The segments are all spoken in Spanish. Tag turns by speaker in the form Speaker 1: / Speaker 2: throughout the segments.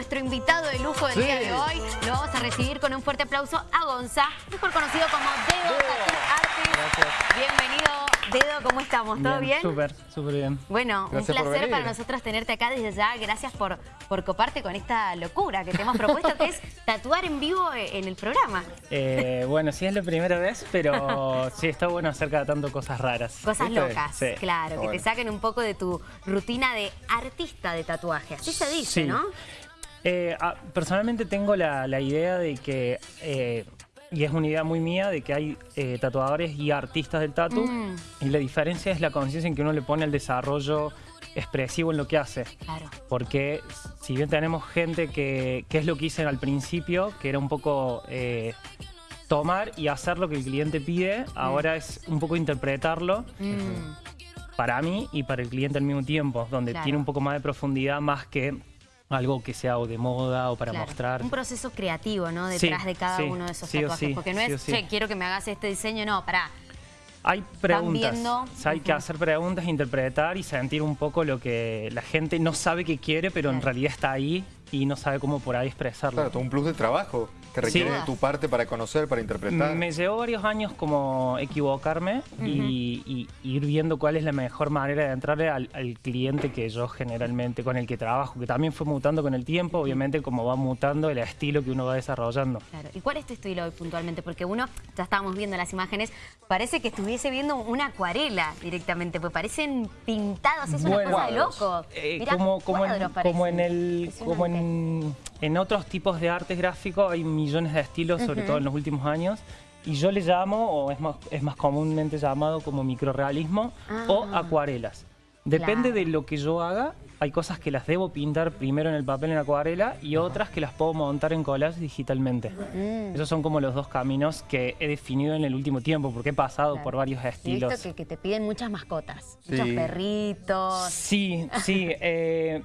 Speaker 1: nuestro invitado de lujo del día de hoy. Lo vamos a recibir con un fuerte aplauso a Gonza, mejor conocido como Dedo Tattoo Artist. Bienvenido, Dedo, ¿cómo estamos? ¿Todo bien?
Speaker 2: Súper, súper bien.
Speaker 1: Bueno, un placer para nosotros tenerte acá desde ya. Gracias por, por coparte con esta locura que te hemos propuesto, que es tatuar en vivo en el programa.
Speaker 2: Eh, bueno, sí es la primera vez, pero sí está bueno hacer cada tanto cosas raras.
Speaker 1: Cosas locas, claro, que te saquen un poco de tu rutina de artista de tatuaje. Así se dice, ¿no?
Speaker 2: Eh, ah, personalmente tengo la, idea de que, eh, y es una idea muy mía, de que hay eh, tatuadores y artistas del tatu, mm. y la diferencia es la conciencia en que uno le pone el desarrollo expresivo en lo que hace.
Speaker 1: Claro.
Speaker 2: Porque si bien tenemos gente que, que es lo que hice al principio, que era un poco tomar y hacer lo que el cliente pide, mm. ahora es un poco interpretarlo. Mm. Para mí y para el cliente al mismo tiempo, donde tiene un poco más de profundidad, más que algo que sea o de moda o para mostrar.
Speaker 1: Un proceso creativo, ¿no? Detrás de cada uno de esos tatuajes. porque no es, che, quiero que me hagas este diseño, no, pará.
Speaker 2: Hay preguntas, hay que hacer preguntas, interpretar y sentir un poco lo que la gente no sabe que quiere, pero en realidad está ahí y no sabe cómo por ahí expresarlo.
Speaker 3: Claro, todo un plus de trabajo que requiere tu parte para conocer, para interpretar.
Speaker 2: Me llevó varios años como equivocarme y, ir viendo cuál es la mejor manera de entrarle al, cliente que yo generalmente, con el que trabajo, que también fue mutando con el tiempo, obviamente como va mutando el estilo que uno va desarrollando.
Speaker 1: Claro. ¿Y cuál es tu estilo hoy puntualmente? Porque uno, ya estábamos viendo las imágenes, parece que estuviese viendo una acuarela directamente, pues parecen pintados, es una cosa de loco.
Speaker 2: Eh, como, como, en, el, como en, en otros tipos de arte gráfico hay millones de estilos, sobre todo en los últimos años. Y yo le llamo, o es más, es más comúnmente llamado como microrealismo o ah. acuarelas. Depende de lo que yo haga, hay cosas que las debo pintar primero en el papel en acuarela y otras que las puedo montar en collage digitalmente. Mm. Esos son como los dos caminos que he definido en el último tiempo, porque he pasado por varios estilos.
Speaker 1: He visto que, te piden muchas mascotas, muchos perritos.
Speaker 2: Sí, sí. Eh,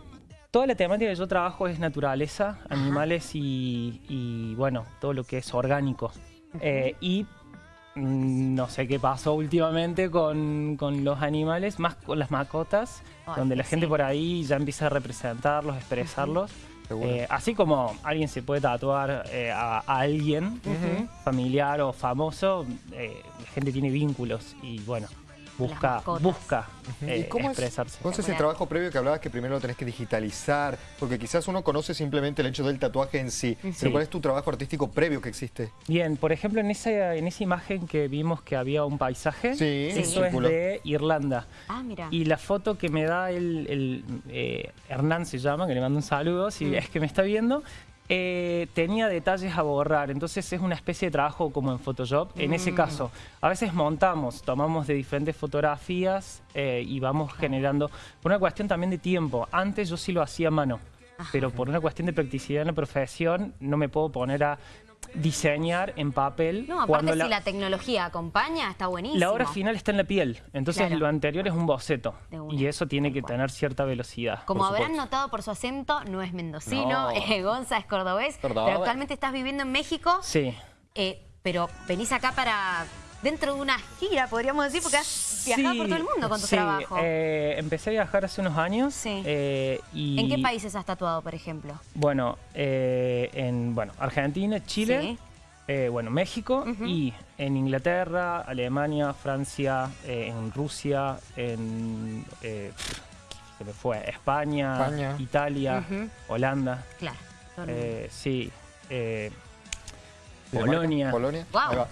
Speaker 2: Toda la temática que yo trabajo es naturaleza, animales y, bueno, todo lo que es orgánico. Eh, y mm, no sé qué pasó últimamente con, los animales, más con las mascotas, donde la gente por ahí ya empieza a representarlos, expresarlos. Eh, así como alguien se puede tatuar eh, a, alguien, familiar o famoso, la gente tiene vínculos y bueno, busca, busca eh, cómo expresarse.
Speaker 3: Es, ese trabajo previo que hablabas que primero lo tenés que digitalizar? Porque quizás uno conoce simplemente el hecho del tatuaje en sí, pero ¿cuál es tu trabajo artístico previo que existe?
Speaker 2: Bien, por ejemplo, en esa, en esa imagen que vimos que había un paisaje, eso es de Irlanda.
Speaker 1: Ah, mira.
Speaker 2: Y la foto que me da el, eh, Hernán se llama, que le mando un saludo, si mm. es que me está viendo, eh, tenía detalles a borrar, entonces es una especie de trabajo como en Photoshop. En ese mm. caso, a veces montamos, tomamos de diferentes fotografías eh, y vamos generando, por una cuestión también de tiempo. Antes yo sí lo hacía a mano, pero por una cuestión de practicidad en la profesión no me puedo poner a diseñar en papel.
Speaker 1: No, aparte si la... tecnología acompaña, está buenísimo.
Speaker 2: La obra final está en la piel, entonces lo anterior es un boceto. Y eso tiene que tener cierta velocidad.
Speaker 1: Como habrán notado por su acento, no es mendocino, eh, Gonza es cordobés, pero actualmente estás viviendo en México.
Speaker 2: Sí.
Speaker 1: Eh, pero venís acá para dentro de una gira, podríamos decir, porque has viajado por todo el mundo con tu
Speaker 2: sí.
Speaker 1: trabajo.
Speaker 2: Eh, empecé a viajar hace unos años.
Speaker 1: Sí. Eh, ¿En qué países has tatuado, por ejemplo?
Speaker 2: Bueno, eh, en bueno, Argentina, Chile, bueno, México y en Inglaterra, Alemania, Francia, en Rusia, en... se me fue, España, Italia, Holanda.
Speaker 1: Claro.
Speaker 2: sí. Polonia.
Speaker 3: Polonia.
Speaker 1: Wow.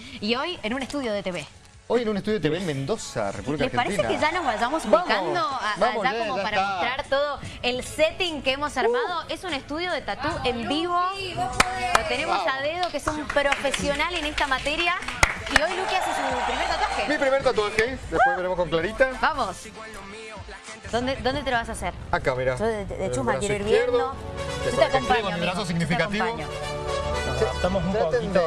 Speaker 1: y hoy en un estudio de TV.
Speaker 3: Hoy en un estudio de TV en Mendoza, República Argentina.
Speaker 1: ¿Les parece que ya nos vayamos ubicando allá como para mostrar todo el setting que hemos armado? Uh. Es un estudio de tatú en vivo. Lo tenemos a dedo, que es un profesional en esta materia. Y hoy Luqui hace su primer tatuaje.
Speaker 3: Mi primer tatuaje. Después veremos con Clarita.
Speaker 1: Vamos. ¿Dónde, ¿Dónde te lo vas a hacer?
Speaker 3: Acá, mira.
Speaker 1: Yo de, de chusma quiero ir viendo. Yo te acompaño,
Speaker 3: mi brazo significativo.
Speaker 2: Estamos un poquito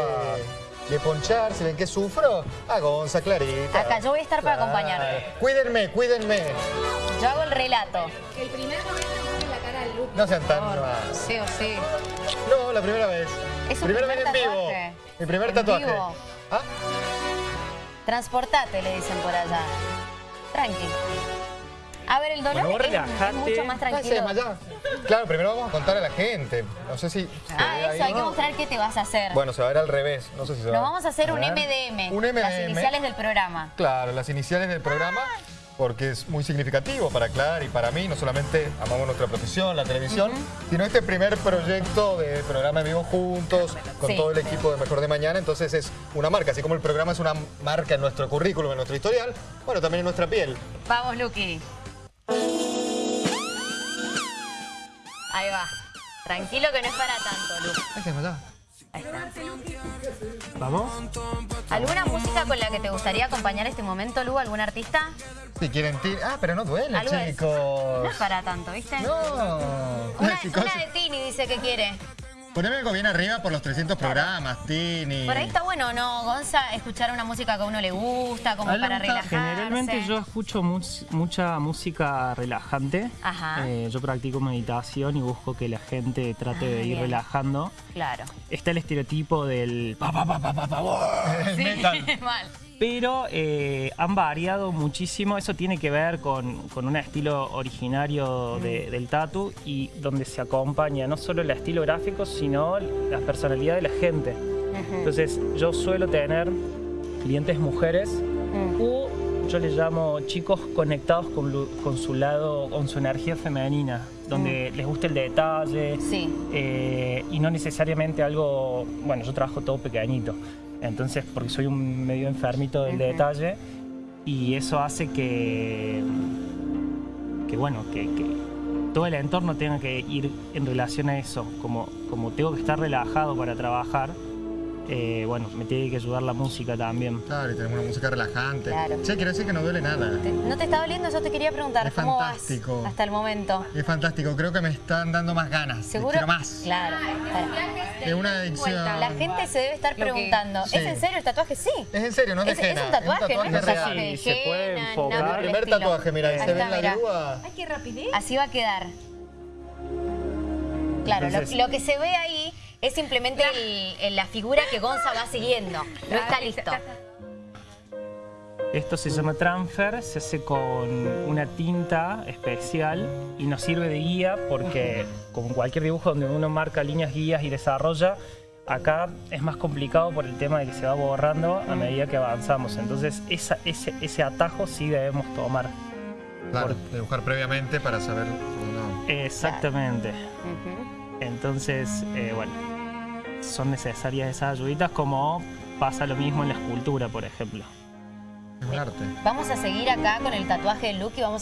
Speaker 3: de, ponchar, si ven que sufro, a Gonza, Clarita.
Speaker 1: Acá, yo voy a estar para acompañar.
Speaker 3: Cuídenme, cuídenme.
Speaker 1: Yo hago el relato.
Speaker 4: El primer momento es la cara del look.
Speaker 3: No sean tan
Speaker 1: Sí o sí.
Speaker 3: No, la primera vez.
Speaker 1: Es
Speaker 3: primera
Speaker 1: vez
Speaker 3: en vivo. Mi primer tatuaje. ¿Ah?
Speaker 1: Transportate, le dicen por allá. Tranqui. A ver, el dolor
Speaker 2: Bueno,
Speaker 1: es- mucho más
Speaker 3: Ah, se
Speaker 1: tranquilo.
Speaker 3: Claro, primero vamos a contar a la gente. No sé si...
Speaker 1: Ah, eso,
Speaker 3: ahí,
Speaker 1: hay que mostrar qué te vas a hacer.
Speaker 3: Bueno, se va a ver al revés. No sé si se va
Speaker 1: Nos vamos a hacer
Speaker 2: A
Speaker 1: un. MDM.
Speaker 3: Un
Speaker 1: Las
Speaker 3: MDM.
Speaker 1: iniciales del programa.
Speaker 3: Claro, las iniciales del programa, porque es muy significativo para Clara y para mí. No solamente amamos nuestra profesión, la televisión, sino este primer proyecto de programa en vivo juntos, con
Speaker 1: Sí.
Speaker 3: todo el equipo de Mejor de Mañana. Entonces es una marca, así como el programa es una marca en nuestro currículum, en nuestro historial, bueno, también en nuestra piel.
Speaker 1: Vamos, Luqui. Ahí va. Tranquilo que no es para tanto, Lu.
Speaker 3: Ay, se desmayó.
Speaker 1: Ahí está.
Speaker 2: ¿Vamos?
Speaker 1: ¿Alguna música con la que te gustaría acompañar este momento, Lu? ¿Algún artista?
Speaker 3: Si quieren ti- Ah, pero no duele,
Speaker 1: es.
Speaker 3: chicos.
Speaker 1: No es para tanto, ¿viste?
Speaker 3: No.
Speaker 1: Una de Tini dice que quiere.
Speaker 3: Poneme algo bien arriba por los 300 programas, Tini.
Speaker 1: Por ahí está bueno, ¿no, Gonza? Escuchar una música que a uno le gusta, como para
Speaker 2: gusta-
Speaker 1: relajarse.
Speaker 2: Generalmente yo escucho mucha música relajante.
Speaker 1: Ajá.
Speaker 2: Eh, yo practico meditación y busco que la gente trate
Speaker 1: Ah,
Speaker 2: de ir
Speaker 1: bien.
Speaker 2: relajando.
Speaker 1: Claro.
Speaker 2: Está el estereotipo del pa pa pa pa pa pa, el metal.
Speaker 1: Mal.
Speaker 2: Pero eh, han variado muchísimo. Eso tiene que ver con, con un estilo originario de- del tatu y donde se acompaña no solo el estilo gráfico, sino la personalidad de la gente. Entonces, yo suelo tener clientes mujeres o yo les llamo chicos conectados con, su lado, con su energía femenina, donde les gusta el detalle
Speaker 1: Sí.
Speaker 2: eh, y no necesariamente algo, bueno, yo trabajo todo pequeñito, entonces porque soy un medio enfermito del detalle y eso hace que, que bueno, que, que todo el entorno tenga que ir en relación a eso, como, como tengo que estar relajado para trabajar, eh, bueno, me tiene que ayudar la música también.
Speaker 3: Claro, y tenemos una música relajante.
Speaker 1: Claro.
Speaker 3: Che, quiero decir que no duele nada.
Speaker 1: Te- ¿No te está doliendo? Eso te quería preguntar.
Speaker 3: Es
Speaker 1: ¿Cómo
Speaker 3: fantástico.
Speaker 1: vas hasta el momento?
Speaker 3: Es fantástico, creo que me están dando más ganas.
Speaker 1: ¿Seguro?
Speaker 3: Quiero más.
Speaker 1: Claro.
Speaker 3: Es una adicción.
Speaker 1: La gente se debe estar preguntando,
Speaker 3: Sí.
Speaker 1: ¿es en serio el tatuaje? Sí.
Speaker 3: Es en serio, no es de
Speaker 1: Es, es
Speaker 3: henna,
Speaker 1: un tatuaje, no es un tatuaje de
Speaker 2: Sí, se puede enfocar.
Speaker 1: nada
Speaker 3: El primer
Speaker 1: estilo.
Speaker 3: tatuaje, mira, ahí se ve la grúa.
Speaker 4: Ay, qué rapidez.
Speaker 1: Así va a quedar. Claro, lo, que se ve ahí es simplemente el- el- la figura que Gonza va siguiendo. No está listo.
Speaker 2: Esto se llama transfer, se hace con una tinta especial y nos sirve de guía porque, como en cualquier dibujo donde uno marca líneas guías y desarrolla, acá es más complicado por el tema de que se va borrando a medida que avanzamos. Entonces, esa- ese, ese atajo sí debemos tomar.
Speaker 3: Claro, dibujar previamente para saber. no.
Speaker 2: Exactamente. Entonces, eh, bueno, son necesarias esas ayuditas como pasa lo mismo en la escultura, por ejemplo.
Speaker 3: Es un arte.
Speaker 1: Vamos a seguir acá con el tatuaje de Luke y vamos